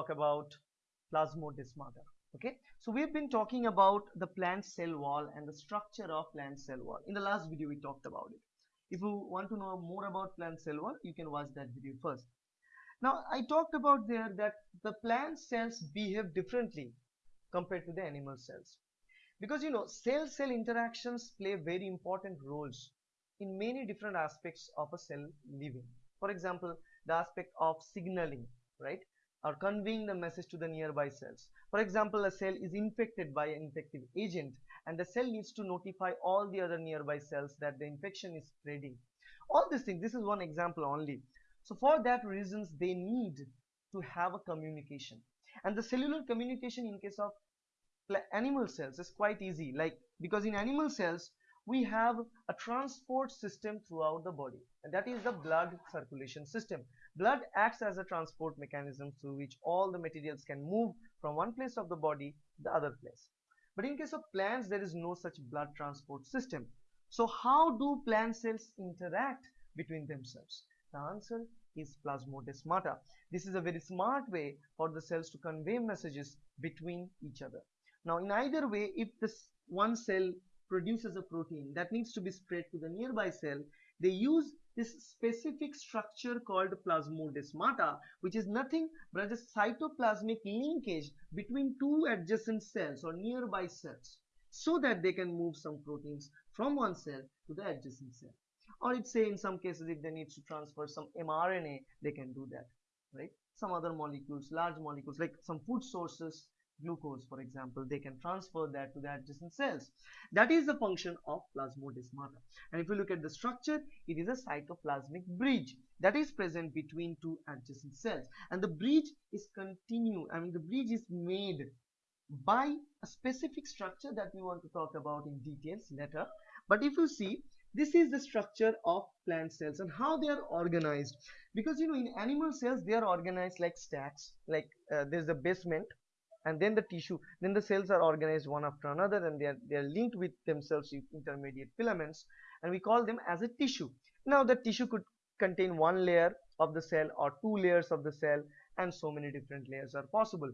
talk about plasmodesmata. Okay, so we've been talking about the plant cell wall and the structure of plant cell wall. In the last video, we talked about it. If you want to know more about plant cell wall, you can watch that video first. Now, I talked about there that the plant cells behave differently compared to the animal cells because you know cell-cell interactions play very important roles in many different aspects of a cell living. For example, the aspect of signaling, right? Or conveying the message to the nearby cells. For example, a cell is infected by an infective agent and the cell needs to notify all the other nearby cells that the infection is spreading. All these things, this is one example only. So for that reasons, they need to have a communication. And the cellular communication in case of animal cells is quite easy like because in animal cells we have a transport system throughout the body and that is the blood circulation system blood acts as a transport mechanism through which all the materials can move from one place of the body to the other place. But in case of plants there is no such blood transport system. So how do plant cells interact between themselves? The answer is plasmodesmata this is a very smart way for the cells to convey messages between each other. Now in either way if this one cell produces a protein that needs to be spread to the nearby cell they use this specific structure called plasmodesmata which is nothing but a cytoplasmic linkage between two adjacent cells or nearby cells so that they can move some proteins from one cell to the adjacent cell. Or it's say in some cases if they need to transfer some mRNA they can do that right? Some other molecules large molecules like some food sources glucose for example they can transfer that to the adjacent cells. That is the function of plasmodesmata. And if you look at the structure it is a cytoplasmic bridge that is present between two adjacent cells. And the bridge is continue i mean the bridge is made by a specific structure that we want to talk about in details later. But if you see this is the structure of plant cells and how they are organized. Because you know in animal cells they are organized like stacks like uh, there's a basement and then the tissue then the cells are organized one after another and they are they are linked with themselves with intermediate filaments and we call them as a tissue. Now the tissue could contain one layer of the cell or two layers of the cell and so many different layers are possible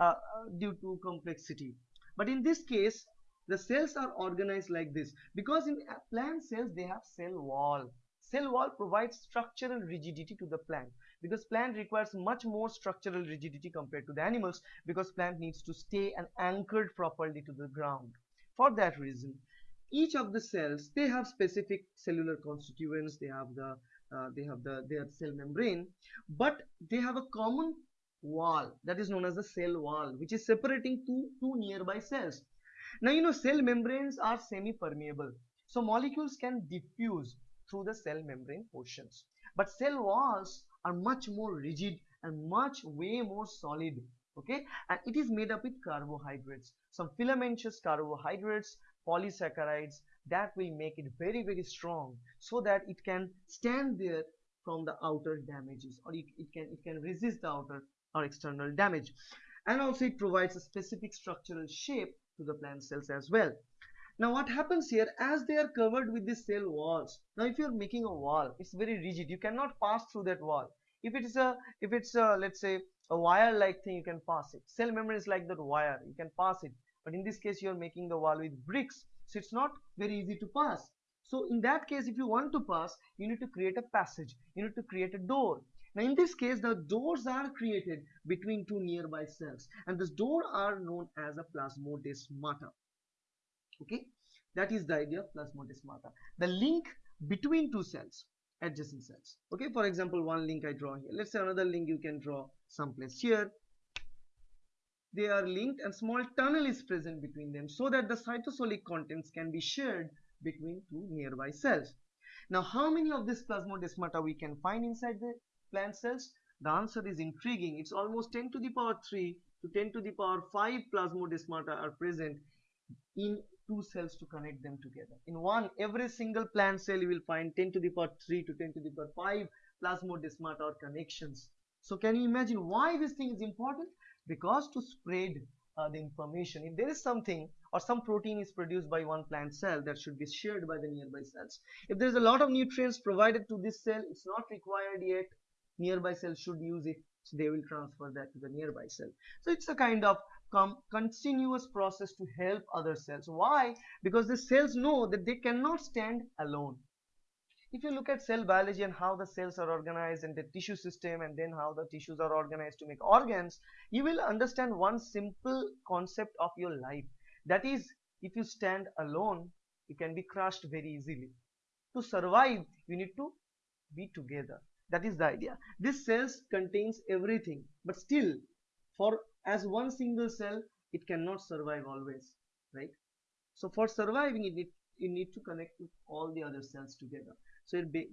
uh, due to complexity. But in this case the cells are organized like this because in plant cells they have cell wall. Cell wall provides structural rigidity to the plant because plant requires much more structural rigidity compared to the animals because plant needs to stay and anchored properly to the ground. For that reason each of the cells they have specific cellular constituents they have the uh, they have the their cell membrane but they have a common wall that is known as the cell wall which is separating two two nearby cells. Now you know cell membranes are semi permeable so molecules can diffuse through the cell membrane portions. But cell walls are much more rigid and much way more solid okay? And it is made up with carbohydrates. Some filamentous carbohydrates polysaccharides that will make it very very strong so that it can stand there from the outer damages or it, it can it can resist the outer or external damage. And also it provides a specific structural shape to the plant cells as well now what happens here as they are covered with the cell walls now if you're making a wall it's very rigid. You cannot pass through that wall. If it's a if it's a let's say a wire like thing you can pass it. Cell membrane is like that wire you can pass it. But in this case you're making the wall with bricks so it's not very easy to pass. So in that case if you want to pass you need to create a passage. You need to create a door. Now in this case the doors are created between two nearby cells and this door are known as a plasmodesmata okay? That is the idea of plasmodesmata the link between two cells adjacent cells. Okay? For example one link i draw here. Let's say another link you can draw someplace here. They are linked and small tunnel is present between them so that the cytosolic contents can be shared between two nearby cells. Now how many of this plasmodesmata we can find inside the plant cells? The answer is intriguing. It's almost 10 to the power 3 to 10 to the power 5 plasmodesmata are present in two cells to connect them together. In one, every single plant cell you will find 10 to the power 3 to 10 to the power 5 plasmodesmata or connections. So can you imagine why this thing is important? Because to spread uh, the information, if there is something or some protein is produced by one plant cell that should be shared by the nearby cells. If there is a lot of nutrients provided to this cell, it's not required yet, nearby cells should use it so they will transfer that to the nearby cell so it's a kind of continuous process to help other cells. Why? Because the cells know that they cannot stand alone. If you look at cell biology and how the cells are organized and the tissue system and then how the tissues are organized to make organs you will understand one simple concept of your life. That is if you stand alone you can be crushed very easily. To survive you need to be together. That is the idea. This cells contains everything but still for as one single cell it cannot survive always right? So for surviving it you need to connect with all the other cells together. So it be,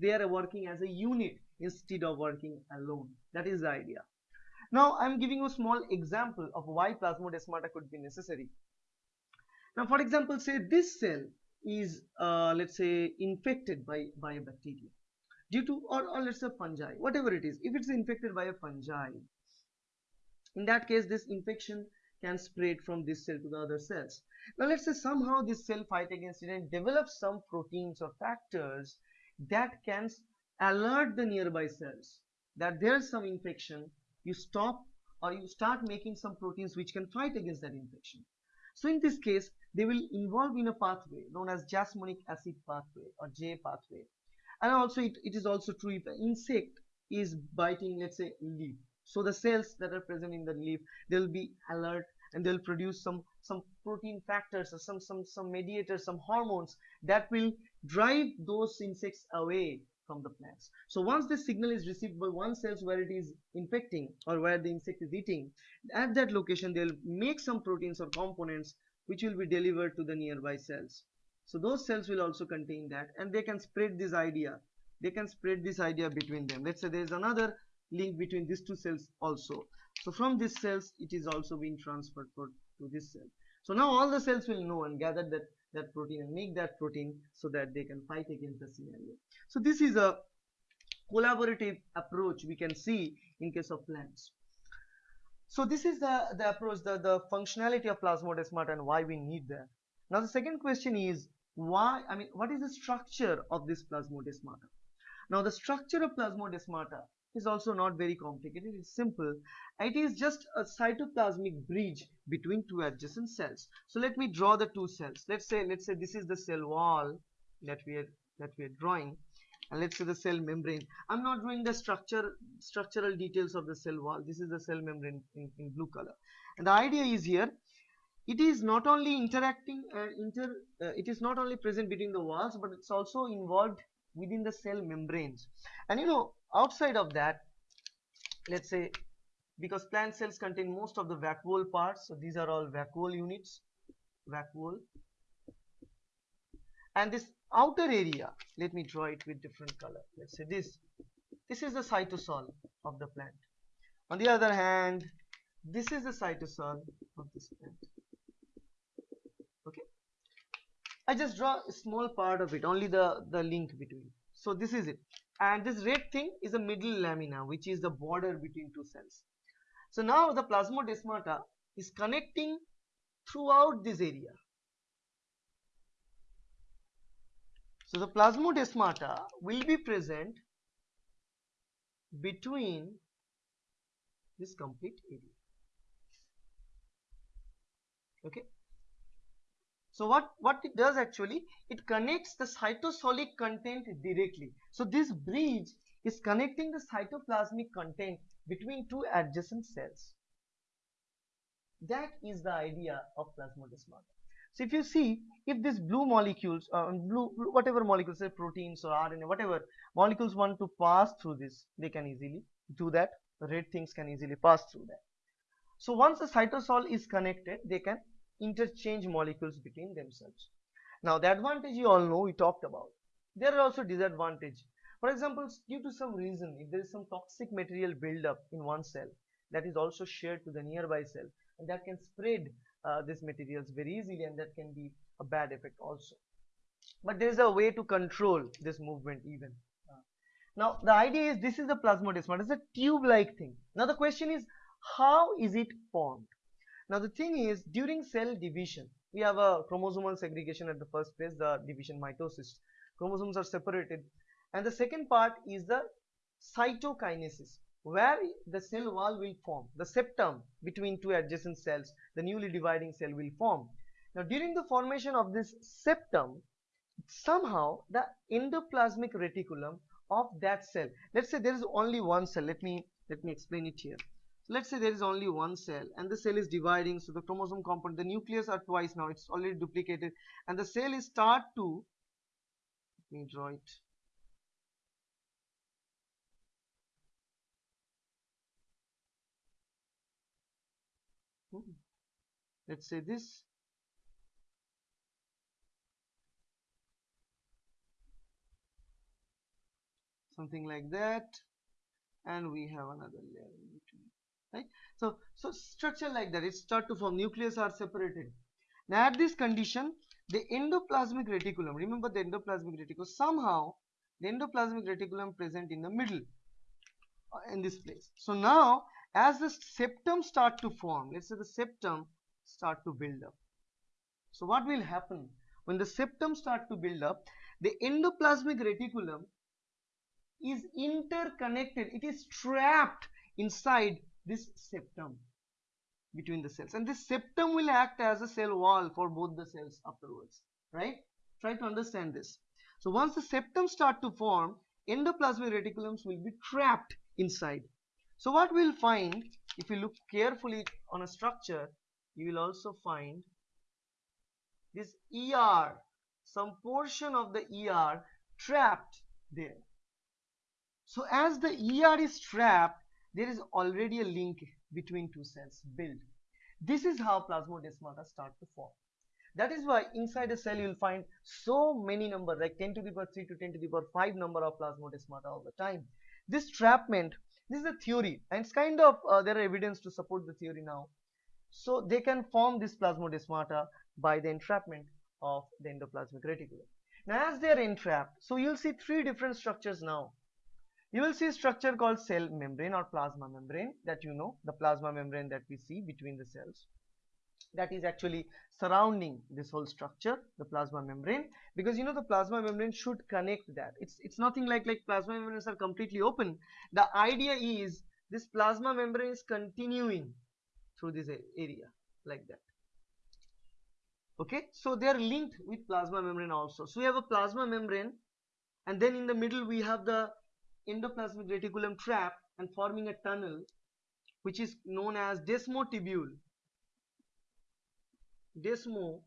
they are working as a unit instead of working alone. That is the idea. Now i'm giving you a small example of why plasmodesmata could be necessary. Now for example say this cell is uh, let's say infected by by a bacteria due to or, or let's say fungi whatever it is. If it's infected by a fungi in that case this infection can spread from this cell to the other cells. Now let's say somehow this cell fight against it and develops some proteins or factors that can alert the nearby cells that there's some infection. You stop or you start making some proteins which can fight against that infection. So in this case they will involve in a pathway known as jasmonic acid pathway or J pathway. And also it, it is also true if an insect is biting let's say leaf so the cells that are present in the leaf they'll be alert and they'll produce some some protein factors or some some some mediators some hormones that will drive those insects away from the plants. So once this signal is received by one cells where it is infecting or where the insect is eating at that location they'll make some proteins or components which will be delivered to the nearby cells. So those cells will also contain that and they can spread this idea. They can spread this idea between them. Let's say there is another link between these two cells also. So from these cells it is also being transferred to this cell. So now all the cells will know and gather that that protein and make that protein so that they can fight against the scenario. So this is a collaborative approach we can see in case of plants. So this is the the approach the the functionality of plasmodesmata and why we need that. Now the second question is why i mean what is the structure of this plasmodesmata now the structure of plasmodesmata is also not very complicated it's simple. It is just a cytoplasmic bridge between two adjacent cells. So let me draw the two cells. Let's say let's say this is the cell wall that we are that we are drawing and let's say the cell membrane. I'm not drawing the structure structural details of the cell wall. This is the cell membrane in, in blue color. And the idea is here it is not only interacting and inter uh, it is not only present between the walls but it's also involved within the cell membranes. And you know outside of that let's say because plant cells contain most of the vacuole parts so these are all vacuole units vacuole. And this outer area let me draw it with different color. Let's say this. This is the cytosol of the plant. On the other hand this is the cytosol of this plant okay I just draw a small part of it only the the link between. So this is it. And this red thing is a middle lamina which is the border between two cells. So now the plasmodesmata is connecting throughout this area. So the plasmodesmata will be present between this complete area. Okay so what, what it does actually, it connects the cytosolic content directly. So this bridge is connecting the cytoplasmic content between two adjacent cells. That is the idea of plasmodesmata. So if you see, if these blue molecules, uh, blue whatever molecules, say proteins or RNA, whatever molecules want to pass through this, they can easily do that. Red things can easily pass through that. So once the cytosol is connected, they can interchange molecules between themselves. Now the advantage you all know we talked about. There are also disadvantage. For example, due to some reason, if there is some toxic material buildup in one cell, that is also shared to the nearby cell, and that can spread uh, these materials very easily, and that can be a bad effect also. But there is a way to control this movement even. Now the idea is this is the plasmodesmata. It's a tube-like thing. Now the question is, how is it formed? Now the thing is during cell division we have a chromosomal segregation at the first place the division mitosis chromosomes are separated and the second part is the cytokinesis where the cell wall will form, the septum between two adjacent cells, the newly dividing cell will form. Now during the formation of this septum, somehow the endoplasmic reticulum of that cell, let's say there is only one cell, let me, let me explain it here. Let's say there is only one cell and the cell is dividing, so the chromosome component, the nucleus are twice now, it's already duplicated and the cell is start to, let me draw it. Hmm. let's say this. Something like that. And we have another layer in between right? So so structure like that it start to form nucleus are separated. Now at this condition the endoplasmic reticulum remember the endoplasmic reticulum somehow the endoplasmic reticulum present in the middle uh, in this place. So now as the septum start to form let's say the septum start to build up. So what will happen? When the septum start to build up the endoplasmic reticulum is interconnected. It is trapped inside this septum between the cells. And this septum will act as a cell wall for both the cells afterwards right? Try to understand this. So once the septum start to form endoplasmic reticulums will be trapped inside. So what we'll find if you look carefully on a structure, you will also find this ER, some portion of the ER trapped there. So as the ER is trapped, there is already a link between two cells built. This is how plasmodesmata start to form. That is why inside a cell you will find so many number like 10 to the power 3 to 10 to the power 5 number of plasmodesmata all the time. This trapment this is a theory and it's kind of uh, there are evidence to support the theory now so they can form this plasmodesmata by the entrapment of the endoplasmic reticulum now as they are entrapped so you'll see three different structures now you will see a structure called cell membrane or plasma membrane that you know the plasma membrane that we see between the cells. That is actually surrounding this whole structure the plasma membrane because you know the plasma membrane should connect that. It's it's nothing like like plasma membranes are completely open. The idea is this plasma membrane is continuing through this area like that. Okay? So they are linked with plasma membrane also. So we have a plasma membrane and then in the middle we have the endoplasmic reticulum trap and forming a tunnel which is known as desmotubule desmotubule.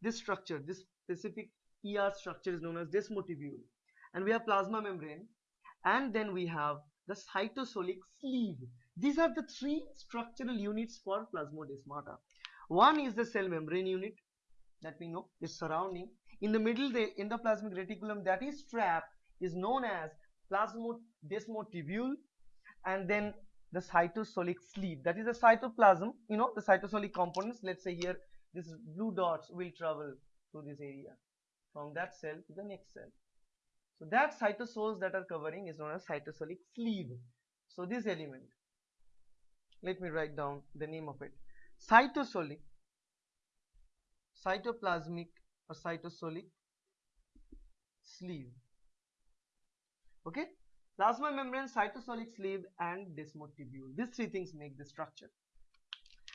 This structure, this specific ER structure is known as desmotubule. And we have plasma membrane and then we have the cytosolic sleeve. These are the three structural units for plasmodesmata. One is the cell membrane unit that we know is surrounding. In the middle, the endoplasmic reticulum that is trapped is known as plasmodesmotubule and then the cytosolic sleeve. That is the cytoplasm you know the cytosolic components. Let's say here these blue dots will travel through this area. From that cell to the next cell. So that cytosols that are covering is known as cytosolic sleeve. So this element let me write down the name of it. Cytosolic cytoplasmic or cytosolic sleeve okay Plasma membrane, cytosolic sleeve and desmotubule. These three things make the structure.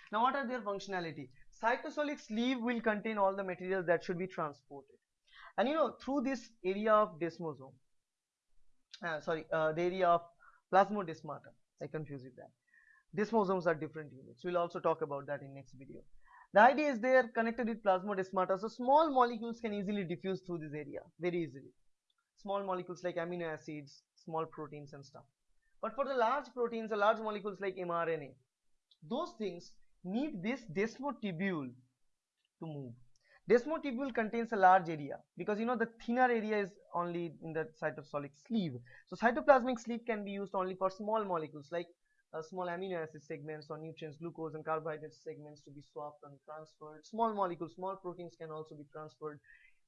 Now what are their functionality? Cytosolic sleeve will contain all the materials that should be transported. And you know through this area of desmosome, uh, sorry, uh, the area of plasmodesmata, I confuse with that. Desmosomes are different units. We'll also talk about that in next video. The idea is they are connected with plasmodesmata, so small molecules can easily diffuse through this area very easily. Small molecules like amino acids, small proteins and stuff. But for the large proteins or large molecules like mRNA, those things need this desmotubule to move. Desmotubule contains a large area because you know the thinner area is only in the cytosolic sleeve. So cytoplasmic sleeve can be used only for small molecules like uh, small amino acid segments or nutrients, glucose and carbohydrate segments to be swapped and transferred. Small molecules, small proteins can also be transferred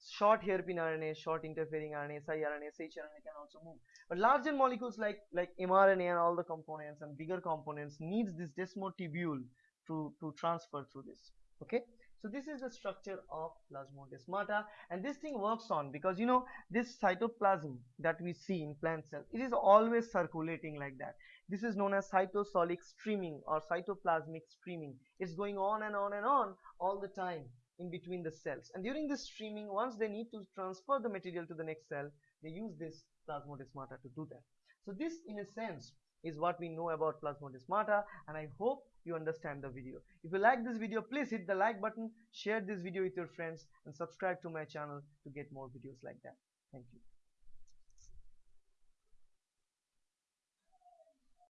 short hairpin RNA, short interfering RNA, siRNA, shRNA can also move. But larger molecules like like mRNA and all the components and bigger components needs this desmotubule to to transfer through this. Okay, so this is the structure of plasmodesmata and this thing works on because you know this cytoplasm that we see in plant cells it is always circulating like that this is known as cytosolic streaming or cytoplasmic streaming it's going on and on and on all the time in between the cells and during this streaming once they need to transfer the material to the next cell they use this plasmodesmata to do that so this in a sense is what we know about plasmodesmata and I hope you understand the video. If you like this video, please hit the like button, share this video with your friends and subscribe to my channel to get more videos like that. Thank you.